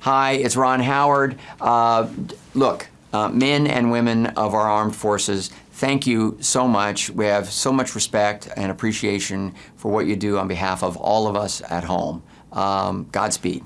Hi, it's Ron Howard. Uh, look, uh, men and women of our armed forces, thank you so much. We have so much respect and appreciation for what you do on behalf of all of us at home. Um, Godspeed.